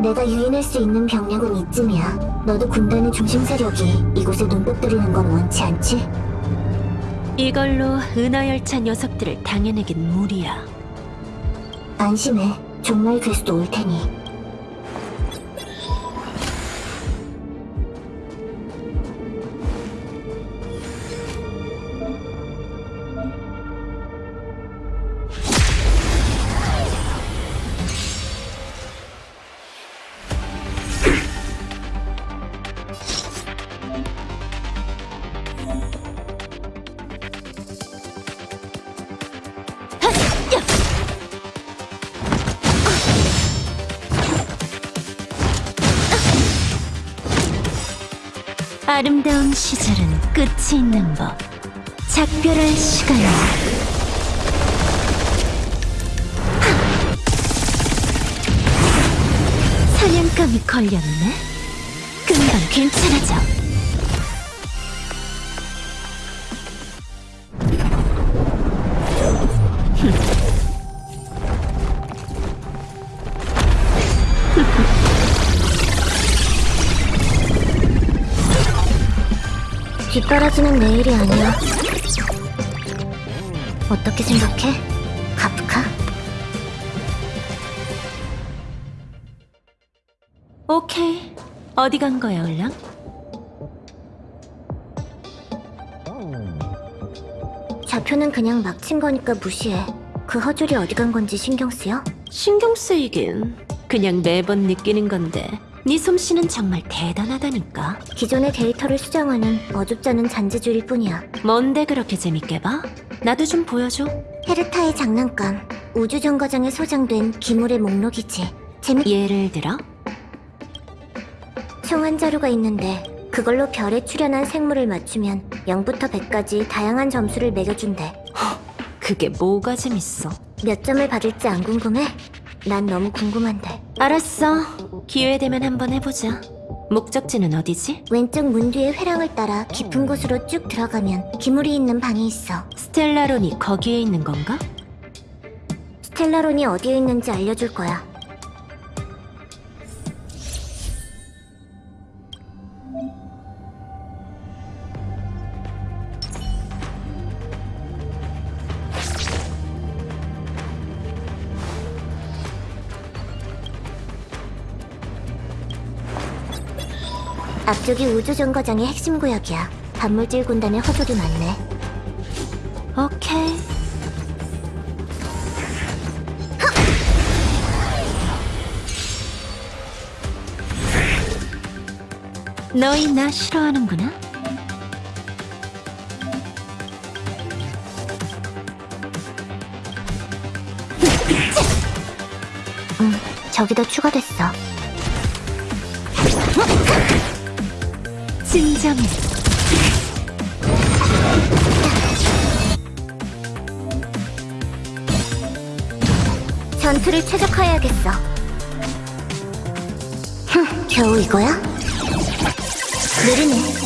내가 유인할 수 있는 병력은 이쯤이야. 너도 군단의 중심 세력이 이곳에 들이는 건 원치 않지? 이걸로 은하열차 녀석들을 당해내긴 무리야. 안심해. 종말 괴수도 올 테니. 끝이 있는 법. 작별할 시간이야. 사냥감이 걸렸네? 금방 괜찮아져. 뒷바라지는 내일이 아니야. 어떻게 생각해? 카프카? 오케이. 어디 간 거야, 얼랑? 좌표는 그냥 막 친 거니까 무시해. 그 허줄이 어디 간 건지 신경 쓰여? 신경 쓰이긴. 그냥 매번 느끼는 건데. 네 솜씨는 정말 대단하다니까. 기존의 데이터를 수정하는 어줍지 않은 잔재주일 뿐이야. 뭔데 그렇게 재밌게 봐? 나도 좀 보여줘. 헤르타의 장난감, 우주정거장에 소장된 기물의 목록이지. 재밌... 예를 들어? 총한 자료가 있는데 그걸로 별에 출현한 생물을 맞추면 0부터 100까지 다양한 점수를 매겨준대. 그게 뭐가 재밌어? 몇 점을 받을지 안 궁금해? 난 너무 궁금한데. 알았어. 기회 되면 한번 해보자. 목적지는 어디지? 왼쪽 문 뒤의 회랑을 따라 깊은 곳으로 쭉 들어가면 기물이 있는 방이 있어. 스텔라론이 거기에 있는 건가? 스텔라론이 어디에 있는지 알려줄 거야. 앞쪽이 우주정거장의 핵심 구역이야. 단물질 군단의 허술이 많네. 오케이. 너희 나 싫어하는구나? 응, 저기도 추가됐어. 진정해. 전투를 최적화해야겠어. 흠, 겨우 이거야? 느리네.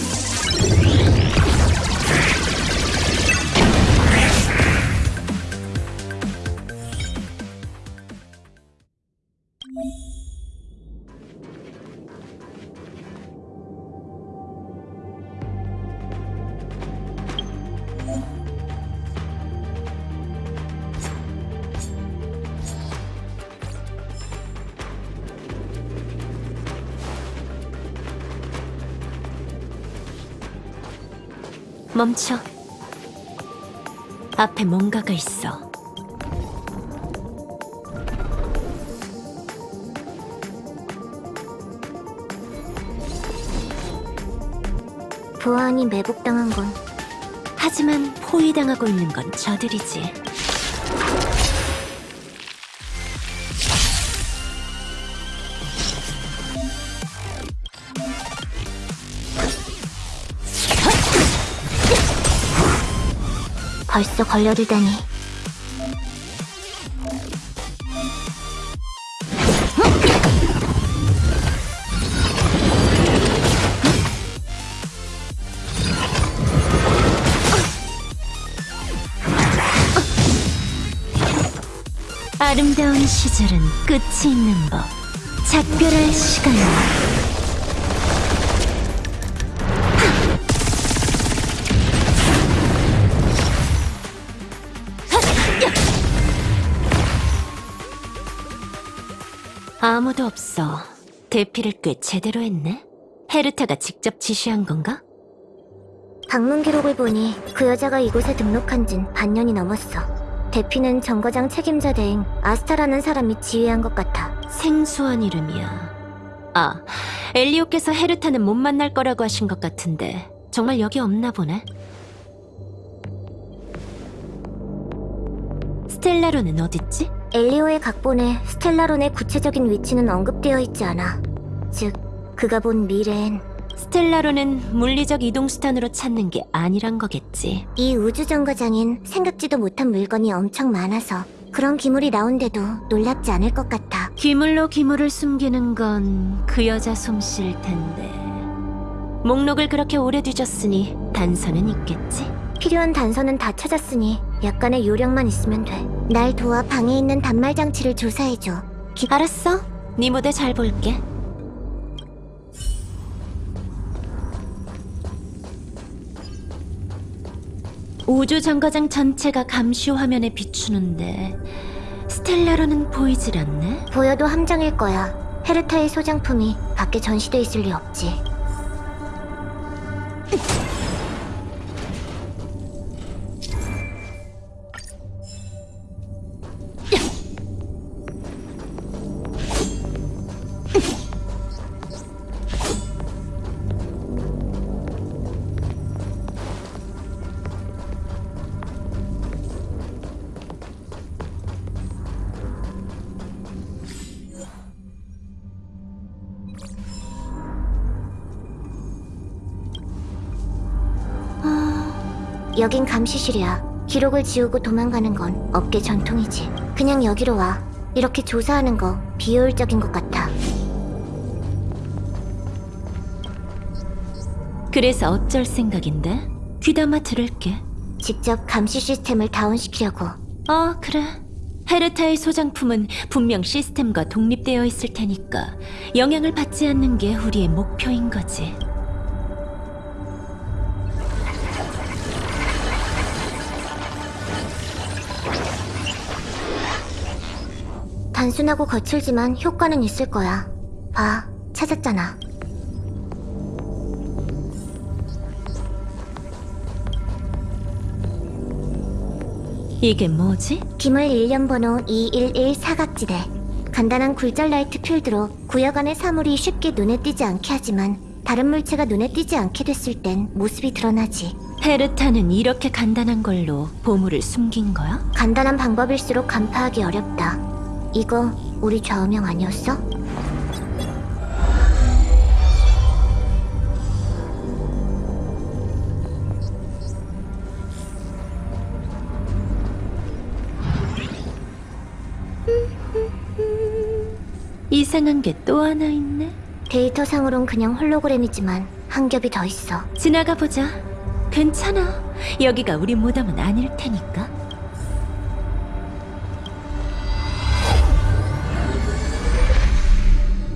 멈춰. 앞에 뭔가가 있어. 보안이 매복당한 건 하지만 포위당하고 있는 건 저들이지. 벌써 걸려들다니. 아름다운 시절은 끝이 있는 법. 작별할 시간이야. 아무도 없어. 대피를 꽤 제대로 했네. 헤르타가 직접 지시한 건가? 방문 기록을 보니 그 여자가 이곳에 등록한 진 반년이 넘었어. 대피는 정거장 책임자 대행 아스타라는 사람이 지휘한 것 같아. 생소한 이름이야. 아, 엘리오께서 헤르타는 못 만날 거라고 하신 것 같은데 정말 여기 없나 보네. 스텔라로는 어딨지? 엘리오의 각본에 스텔라론의 구체적인 위치는 언급되어 있지 않아. 즉, 그가 본 미래엔 스텔라로는 물리적 이동 수단으로 찾는 게 아니란 거겠지. 이 우주 정거장엔 생각지도 못한 물건이 엄청 많아서 그런 기물이 나온데도 놀랍지 않을 것 같아. 기물로 기물을 숨기는 건 그 여자 솜씨일 텐데. 목록을 그렇게 오래 뒤졌으니 단서는 있겠지? 필요한 단서는 다 찾았으니 약간의 요령만 있으면 돼. 날 도와 방에 있는 단말 장치를 조사해줘. 기... 알았어. 네 무대 잘 볼게. 우주 정거장 전체가 감시 화면에 비추는데 스텔라로는 보이질 않네. 보여도 함정일 거야. 헤르타의 소장품이 밖에 전시돼 있을 리 없지. 감시실이야. 기록을 지우고 도망가는 건 업계 전통이지. 그냥 여기로 와. 이렇게 조사하는 거 비효율적인 것 같아. 그래서 어쩔 생각인데? 귀담아 들을게. 직접 감시 시스템을 다운시키려고. 어, 그래. 헤르타의 소장품은 분명 시스템과 독립되어 있을 테니까 영향을 받지 않는 게 우리의 목표인 거지. 단순하고 거칠지만 효과는 있을 거야. 봐, 찾았잖아. 이게 뭐지? 기물 일련 번호 211 사각지대. 간단한 굴절 라이트 필드로 구역 안의 사물이 쉽게 눈에 띄지 않게 하지만 다른 물체가 눈에 띄지 않게 됐을 땐 모습이 드러나지. 헤르타는 이렇게 간단한 걸로 보물을 숨긴 거야? 간단한 방법일수록 간파하기 어렵다. 이거 우리 좌우명 아니었어? 이상한 게 또 하나 있네. 데이터상으론 그냥 홀로그램이지만 한 겹이 더 있어. 지나가 보자. 괜찮아. 여기가 우리 무덤은 아닐 테니까.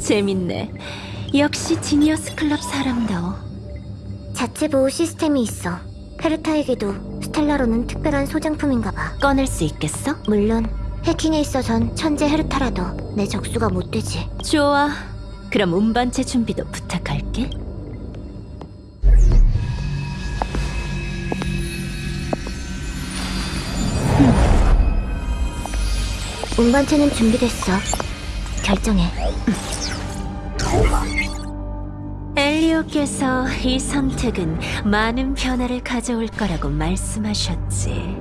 재밌네. 역시 지니어스 클럽 사람다워. 자체 보호 시스템이 있어. 헤르타에게도 스텔라로는 특별한 소장품인가 봐. 꺼낼 수 있겠어? 물론 해킹에 있어선 천재 헤르타라도 내 적수가 못 되지. 좋아. 그럼 운반체 준비도 부탁할게. 운반체는 준비됐어. 결정해. 엘리오께서 이 선택은 많은 변화를 가져올 거라고 말씀하셨지.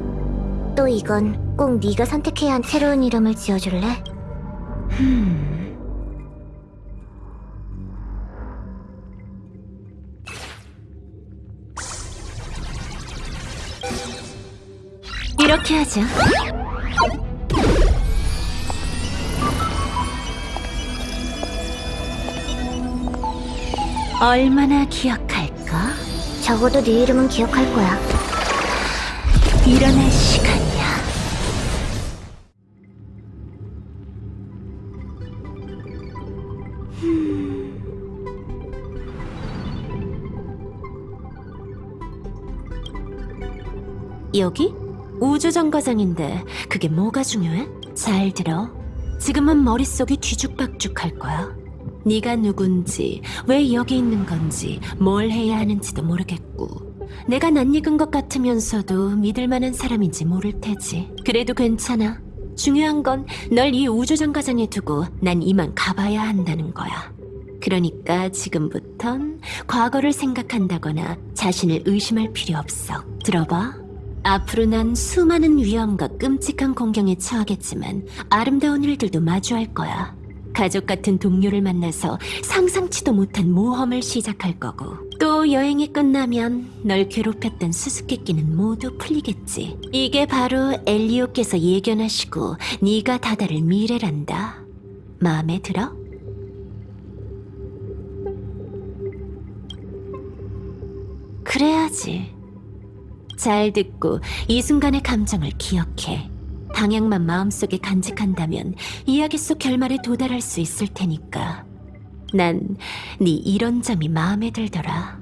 또 이건 꼭 네가 선택해야 한 새로운 이름을 지어줄래? 이렇게 하자. 얼마나 기억할까? 적어도 네 이름은 기억할 거야. 일어날 시간이야. 여기? 우주정거장인데 그게 뭐가 중요해? 잘 들어. 지금은 머릿속이 뒤죽박죽할 거야. 네가 누군지, 왜 여기 있는 건지, 뭘 해야 하는지도 모르겠고 내가 낯익은 것 같으면서도 믿을 만한 사람인지 모를 테지. 그래도 괜찮아. 중요한 건 널 이 우주정거장에 두고 난 이만 가봐야 한다는 거야. 그러니까 지금부턴 과거를 생각한다거나 자신을 의심할 필요 없어. 들어봐. 앞으로 난 수많은 위험과 끔찍한 공경에 처하겠지만 아름다운 일들도 마주할 거야. 가족 같은 동료를 만나서 상상치도 못한 모험을 시작할 거고 또 여행이 끝나면 널 괴롭혔던 수수께끼는 모두 풀리겠지. 이게 바로 엘리오께서 예견하시고 네가 다다를 미래란다. 마음에 들어? 그래야지. 잘 듣고 이 순간의 감정을 기억해. 방향만 마음속에 간직한다면 이야기 속 결말에 도달할 수 있을 테니까. 난 네 이런 점이 마음에 들더라.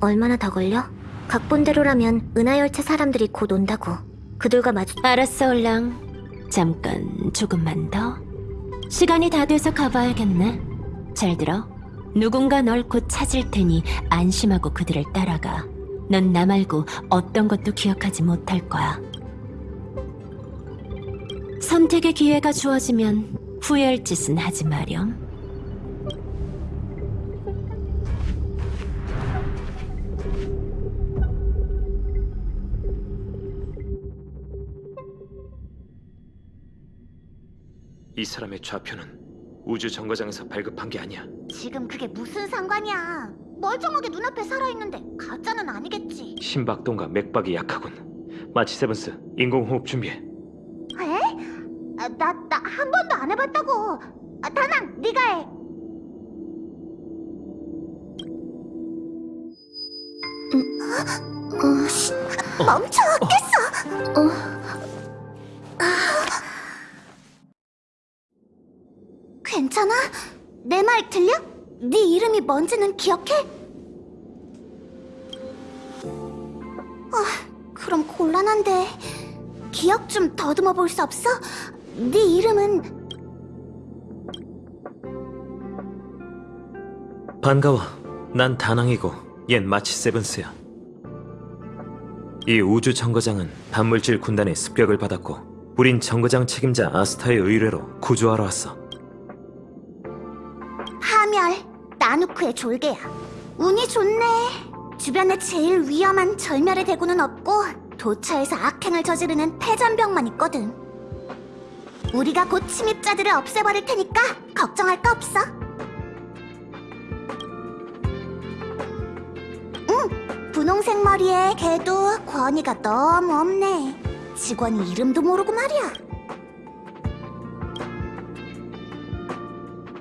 얼마나 더 걸려? 각본대로라면 은하열차 사람들이 곧 온다고. 그들과 마주 알았어, 올랑. 잠깐 조금만 더. 시간이 다 돼서 가봐야겠네. 잘 들어. 누군가 널 곧 찾을 테니 안심하고 그들을 따라가. 넌 나 말고 어떤 것도 기억하지 못할 거야. 선택의 기회가 주어지면 후회할 짓은 하지 마렴. 이 사람의 좌표는 우주 정거장에서 발급한 게 아니야. 지금 그게 무슨 상관이야? 멀쩡하게 눈앞에 살아있는데 가짜는 아니겠지. 심박동과 맥박이 약하군. 마치 세븐스 인공호흡 준비해. 에? 아, 나, 나 한 번도 안 해봤다고. 아, 다낭, 네가 해. 어, 씨, 멈춰, 깼어. 어. 아. 괜찮아? 내 말 들려? 네 이름이 뭔지는 기억해? 아, 그럼 곤란한데 기억 좀 더듬어 볼 수 없어? 네 이름은 반가워. 난 다낭이고 얜 마치 세븐스야. 이 우주 정거장은 반물질 군단의 습격을 받았고 우린 정거장 책임자 아스타의 의뢰로 구조하러 왔어. 파멸 나누크의 졸개야 운이 좋네 주변에 제일 위험한 절멸의 대구는 없고 도처에서 악행을 저지르는 패잔병만 있거든 우리가 곧 침입자들을 없애버릴 테니까 걱정할 거 없어 응 분홍색 머리에 걔도 권위가 너무 없네 직원이 이름도 모르고 말이야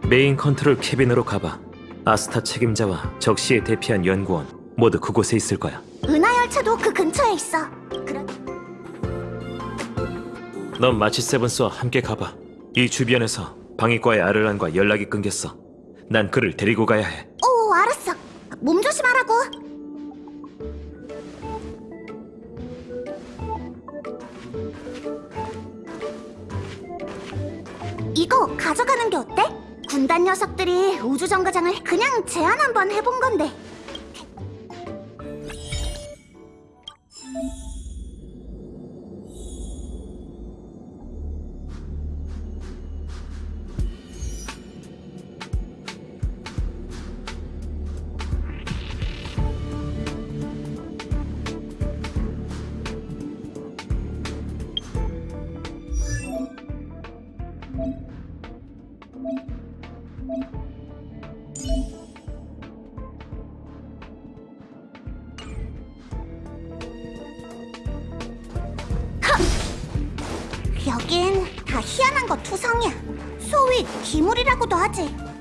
메인 컨트롤 캐빈으로 가봐. 아스타 책임자와 적시에 대피한 연구원 모두 그곳에 있을 거야. 은하 열차도 그 근처에 있어 그럼 넌 마치 세븐스와 함께 가봐. 이 주변에서 방위과의 아를란과 연락이 끊겼어. 난 그를 데리고 가야 해. 오, 알았어. 몸 조심하라고. 이거 가져가는 게 어때? 군단 녀석들이 우주정거장을 그냥 제안 한번 해본 건데. 쓰지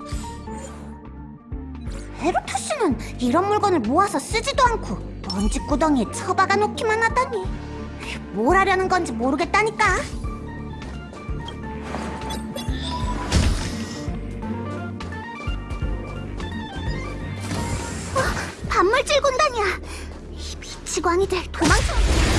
헤르투스는 이런 물건을 모아서 쓰지도 않고 먼지 구덩이에 처박아 놓기만 하다니. 뭘 하려는 건지 모르겠다니까. 어, 반물질 군단이야. 이 미치광이들 도망쳐.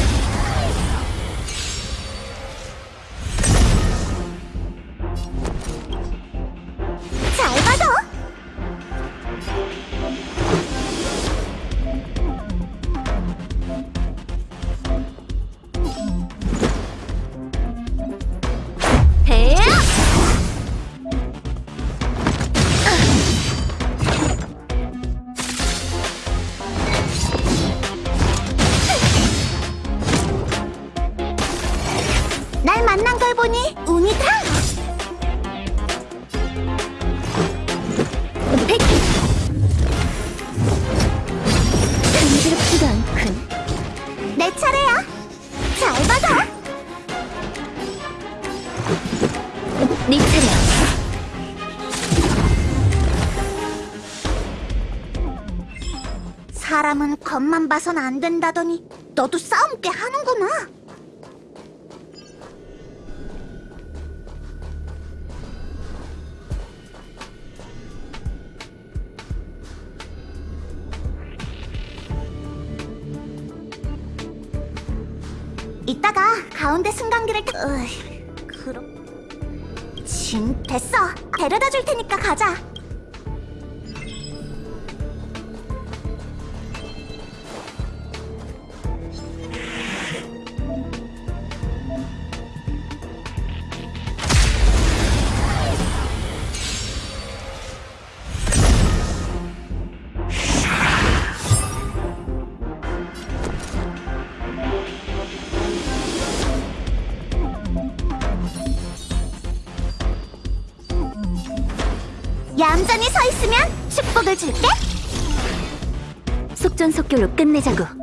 겉만 봐선 안 된다더니 너도 싸움 꽤 하는구나. 이따가 가운데 승강기를 타... 으이, 그럼... 진, 됐어. 데려다 줄 테니까 가자. 얌전히 서 있으면 축복을 줄게. 속전속결로 끝내자고.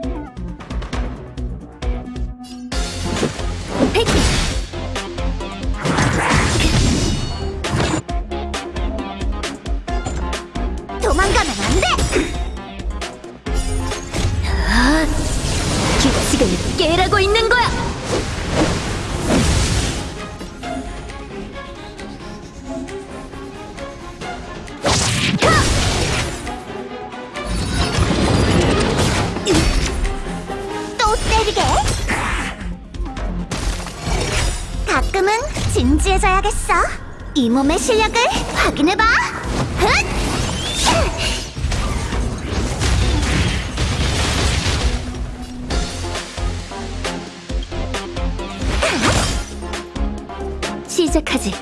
이 몸의 실력을 확인해봐. 흑! 시작하지.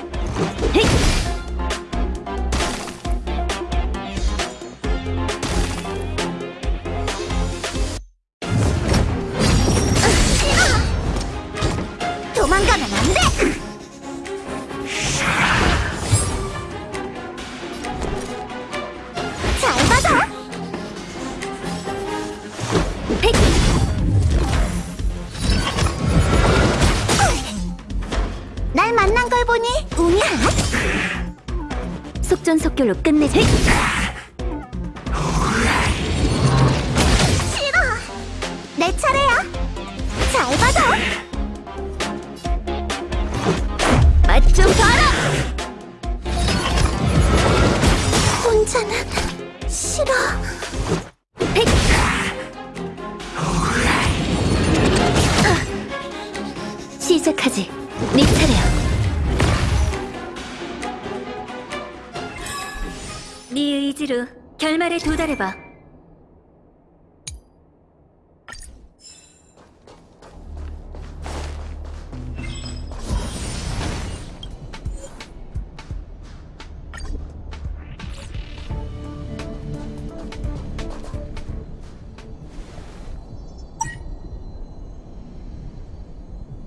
네 의지로 결말에 도달해봐.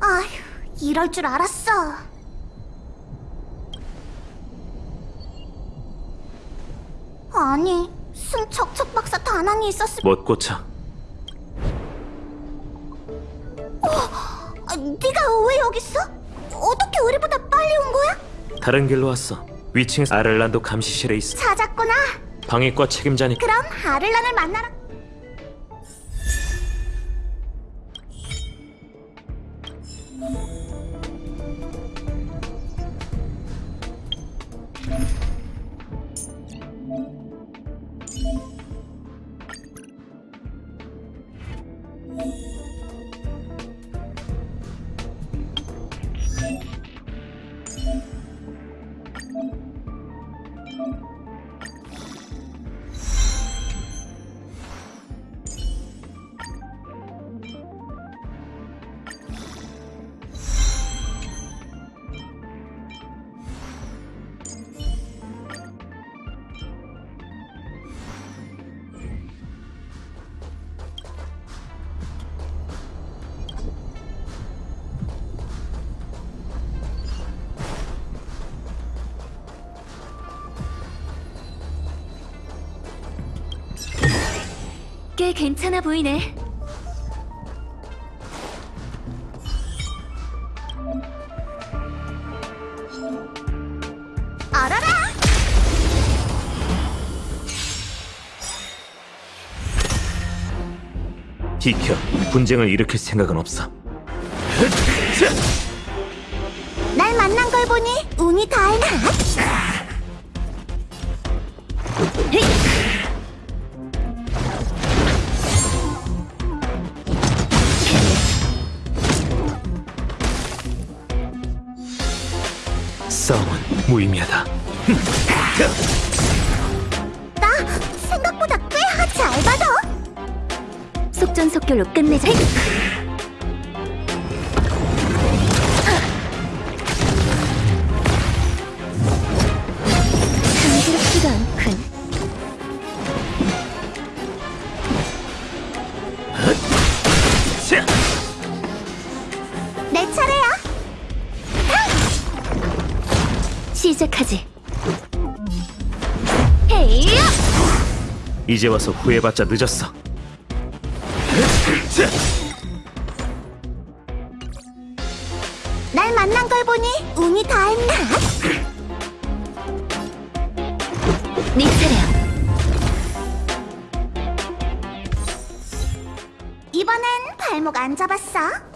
아휴, 이럴 줄 알았어. 못 고쳐. 아, 네가 왜 여기 있어? 어떻게 우리보다 빨리 온 거야? 다른 길로 왔어. 위층 아를란도 감시실에 있어. 찾았구나. 방위과 책임자니 그럼 아를란을 만나러 꽤 괜찮아 보이네. 알아라! 비켜. 분쟁을 일으킬 생각은 없어. 날 만난 걸 보니 운이 닿나? 무의미하다. 나 생각보다 꽤잘 받아. 속전속결로 끝내자. 이제 와서 후회봤자 늦었어. 자, 날 만난 걸 보니 운이 닿았나? 네 차례야. 이번엔 발목 안 잡았어?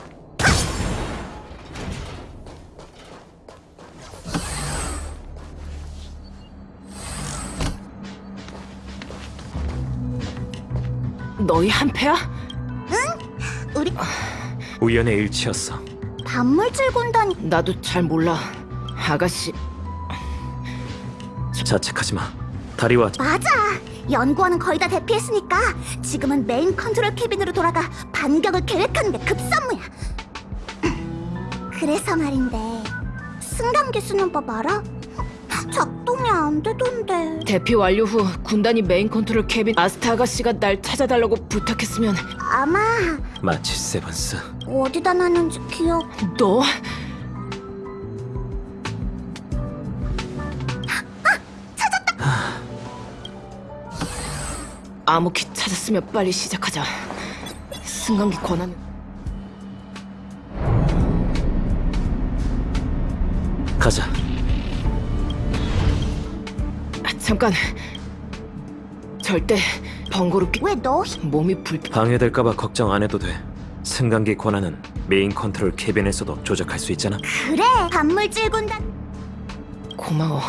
너희 한패야? 우리 우연의 일치였어. 반물질 군단이 나도 잘 몰라. 아가씨, 자책하지 마. 따라와 맞아. 연구원은 거의 다 대피했으니까 지금은 메인 컨트롤 캐빈으로 돌아가 반격을 계획하는 게 급선무야. 그래서 말인데 승강기 쓰는 법 알아? 작동이 안 되던데. 대피 완료 후 군단이 메인 컨트롤 캐빈 아스타 아가씨가 날 찾아달라고 부탁했으면 아마 마치 세븐스. 어디다 놨는지 기억. 너? 암호키 찾았으면 빨리 시작하자. 승강기 권한 가자. 잠깐. 절대 번거롭게 왜 너? 몸이 불 방해될까봐 걱정 안 해도 돼. 승강기 권한은 메인 컨트롤 캐빈에서도 조작할 수 있잖아. 그래 반물질 군단. 고마워.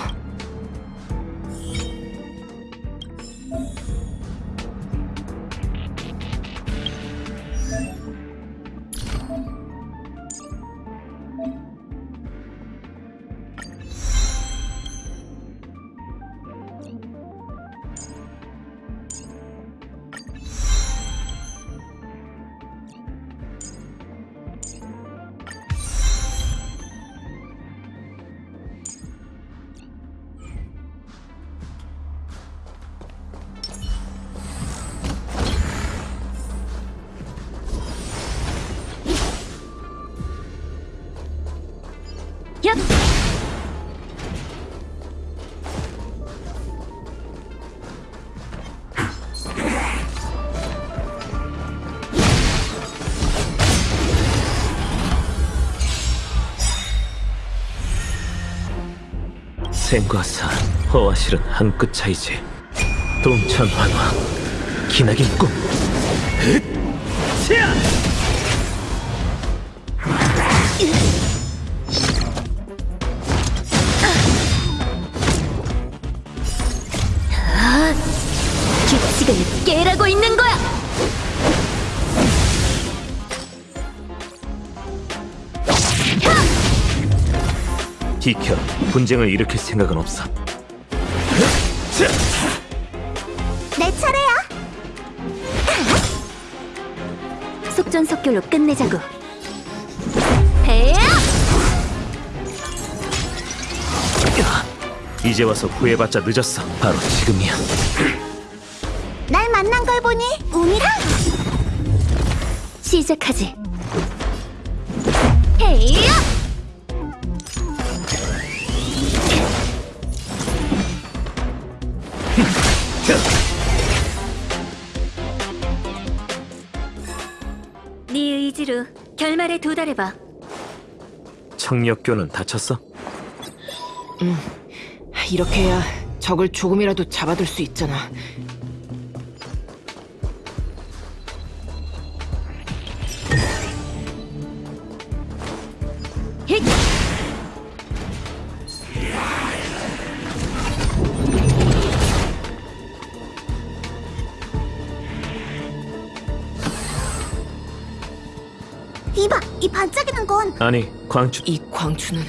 생과 사, 허와 실은 한 끗 차이지. 동천 환화, 기나긴 꿈. 흑! 차! 규칙을 깨라고 있는 거야. 비켜. 분쟁을 일으킬 생각은 없어. 내 차례야. 속전속결로 끝내자고. 이제 와서 후회봤자 늦었어. 바로 지금이야. 날 만난 걸 보니 운이랑 시작하지. 결말에 도달해봐. 청력교는 다쳤어? 이렇게 해야 적을 조금이라도 잡아둘 수 있잖아. 이봐 이 반짝이는 건 아니, 광추. 이 광추는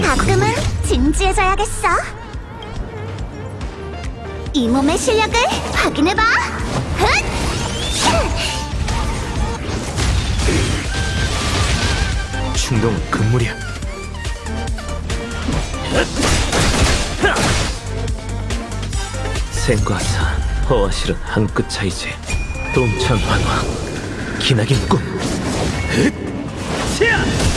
가끔은 진지해져야겠어. 이 몸의 실력을 확인해봐. 흑! 충동은 금물이야. 생과 사, 허와 실은 한 끗 차이지. 동천 환화, 기나긴 꿈. 흑! 차! 내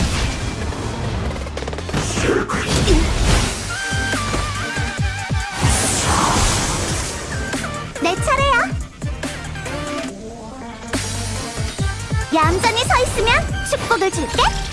축복을 줄게.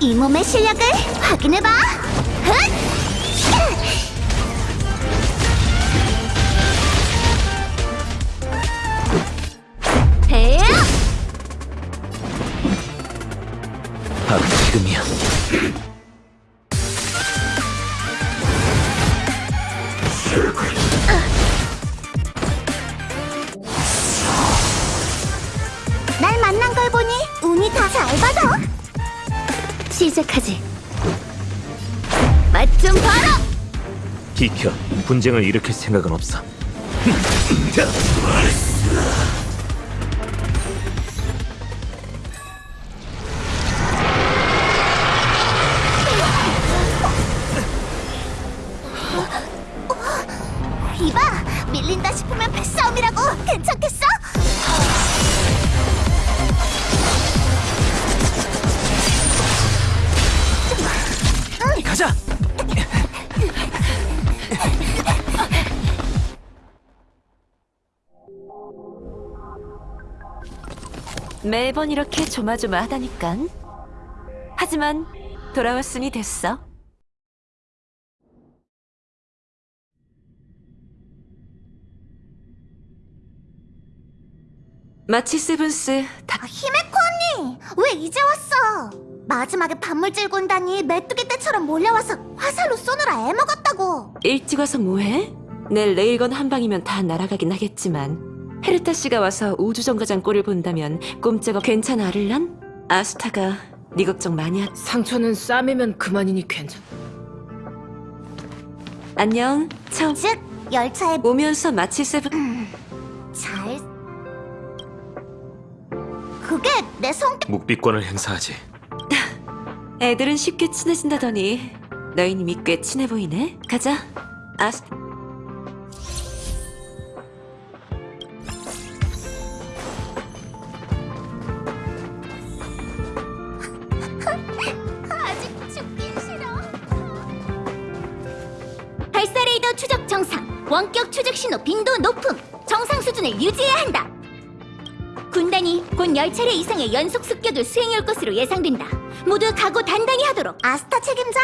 진지해져야겠어. 이 몸의 실 분쟁을 일으킬 생각은 없어. 매번 이렇게 조마조마하다니깐. 하지만 돌아왔으니 됐어. 마치 세븐스 다 아, 히메코 언니, 왜 이제 왔어? 마지막에 반물질 군단이 메뚜기 떼처럼 몰려와서 화살로 쏘느라 애먹었다고. 일찍 와서 뭐해? 내일 레일건 한 방이면 다 날아가긴 하겠지만 헤르타 씨가 와서 우주정거장 꼴을 본다면 꼼짝없 괜찮아 아를란? 아스타가 네 걱정 많이 하... 상처는 쌈이면 그만이니 괜찮. 안녕 처음 즉, 열차에 오면서 마치 세븐 잘. 그게 내 성격. 묵비권을 행사하지. 애들은 쉽게 친해진다더니 너희님이 꽤 친해 보이네 가자 아스 10차례 이상의 연속 습격을 수행할 것으로 예상된다. 모두 각오 단단히 하도록. 아스타 책임자?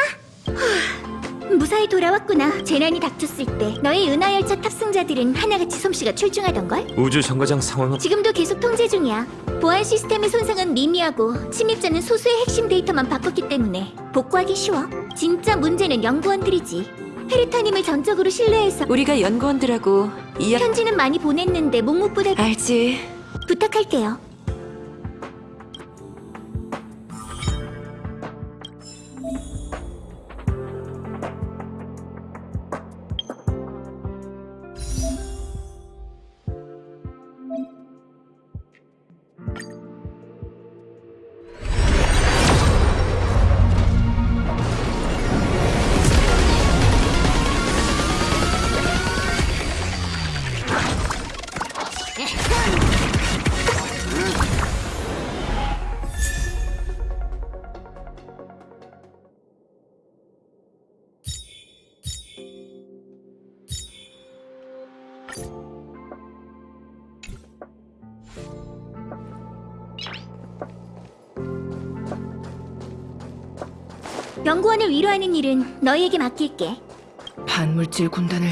무사히 돌아왔구나. 재난이 닥쳤을 때 너의 은하열차 탑승자들은 하나같이 솜씨가 출중하던걸? 우주 정거장 상황은? 지금도 계속 통제 중이야. 보안 시스템의 손상은 미미하고 침입자는 소수의 핵심 데이터만 바꿨기 때문에 복구하기 쉬워. 진짜 문제는 연구원들이지. 페리타님을 전적으로 신뢰해서 우리가 연구원들하고 이야... 편지는 많이 보냈는데 묵묵부답 알지 부탁할게요 위로하는 일은 너희에게 맡길게. 반물질 군단을